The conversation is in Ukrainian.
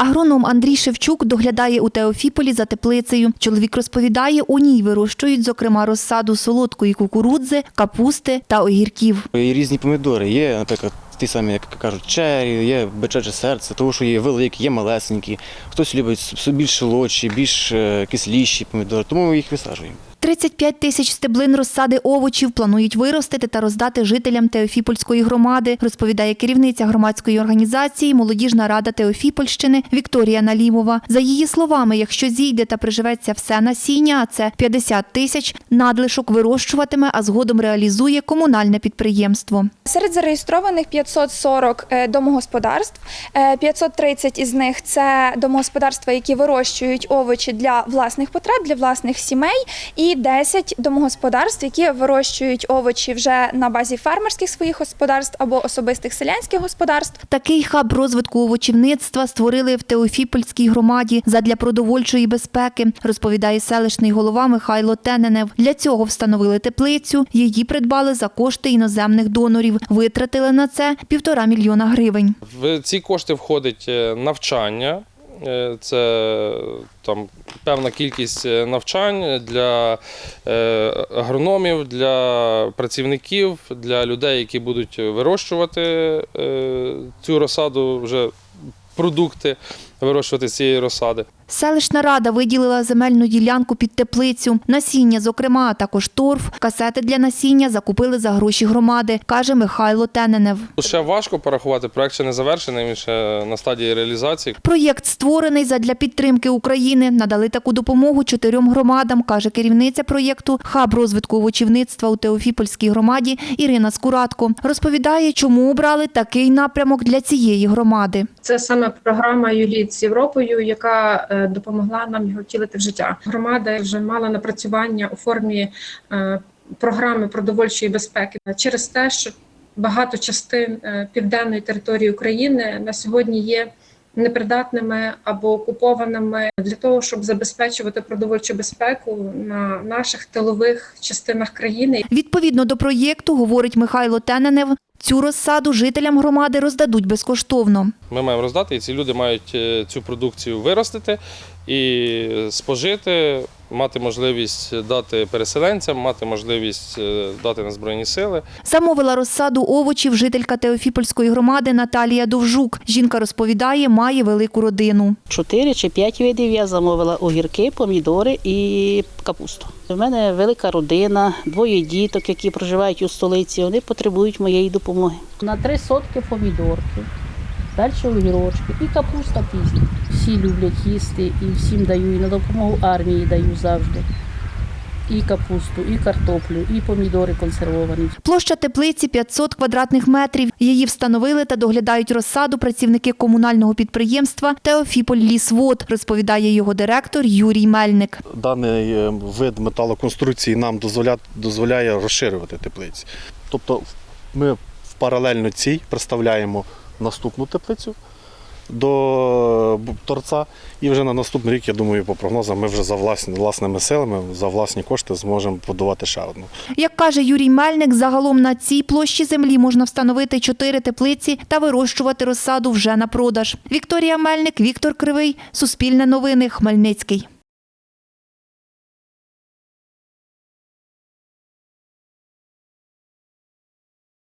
Агроном Андрій Шевчук доглядає у Теофіполі за теплицею. Чоловік розповідає, у ній вирощують, зокрема, розсаду солодкої кукурудзи, капусти та огірків. І різні помідори. Є, наприклад, ті самі, як кажуть, чері, є бичаче серце, тому що є великі, є малесенькі. Хтось любить більш солодші, більш е, кисліші помідори, тому ми їх висаджуємо. 35 тисяч стеблин розсади овочів планують виростити та роздати жителям Теофіпольської громади, розповідає керівниця громадської організації Молодіжна рада Теофіпольщини Вікторія Налімова. За її словами, якщо зійде та приживеться все насіння, а це 50 тисяч, надлишок вирощуватиме, а згодом реалізує комунальне підприємство. Серед зареєстрованих 540 е, домогосподарств, е, 530 із них це домогосподарства, які вирощують овочі для власних потреб, для власних сімей, і 10 домогосподарств, які вирощують овочі вже на базі фермерських своїх господарств або особистих селянських господарств. Такий хаб розвитку овочівництва створили в Теофіпольській громаді задля продовольчої безпеки, розповідає селищний голова Михайло Тененев. Для цього встановили теплицю. Її придбали за кошти іноземних донорів. Витратили на це півтора мільйона гривень. В ці кошти входить е, навчання. Е, Це там певна кількість е, навчань для е, агрономів, для працівників, для людей, які будуть вирощувати цю розсаду, вже продукти вирощувати з цієї розсади. Селищна рада виділила земельну ділянку під теплицю. Насіння, зокрема, а також торф, касети для насіння закупили за гроші громади, каже Михайло Тененев. Ще важко порахувати, проект ще не завершений, він ще на стадії реалізації. Проєкт створений задля підтримки України. Надали таку допомогу чотирьом громадам, каже керівниця проєкту Хаб розвитку овочівництва у Теофіпольській громаді Ірина Скуратко. Розповідає, чому обрали такий напрямок для цієї громади. Це саме програма «Юліт з Європою, яка е, допомогла нам його втілити в життя. Громада вже мала напрацювання у формі е, програми продовольчої безпеки через те, що багато частин е, південної території України на сьогодні є непридатними або окупованими для того, щоб забезпечувати продовольчу безпеку на наших тилових частинах країни. Відповідно до проєкту, говорить Михайло Тененев, цю розсаду жителям громади роздадуть безкоштовно. Ми маємо роздати, і ці люди мають е, цю продукцію виростити і спожити, мати можливість дати переселенцям, мати можливість е, дати на Збройні сили. Замовила розсаду овочів жителька Теофіпольської громади Наталія Довжук. Жінка розповідає, має велику родину. Чотири чи п'ять видів я замовила огірки, помідори і капусту. У мене велика родина, двоє діток, які проживають у столиці. Вони потребують моєї допомоги. На три сотки помідорки, далі огірочки і капуста пізня. Всі люблять їсти і всім даю, і на допомогу армії даю завжди. І капусту, і картоплю, і помідори консервовані. Площа теплиці 500 квадратних метрів. Її встановили та доглядають розсаду працівники комунального підприємства Теофіполь Лісвод, розповідає його директор Юрій Мельник. даний е, вид металоконструкції нам дозволяє, дозволяє розширювати теплиці. Тобто ми в паралельно цій представляємо наступну теплицю до торця, і вже на наступний рік, я думаю, по прогнозам, ми вже за власні, власними силами, за власні кошти зможемо будувати ще одну. Як каже Юрій Мельник, загалом на цій площі землі можна встановити чотири теплиці та вирощувати розсаду вже на продаж. Вікторія Мельник, Віктор Кривий, Суспільне новини, Хмельницький.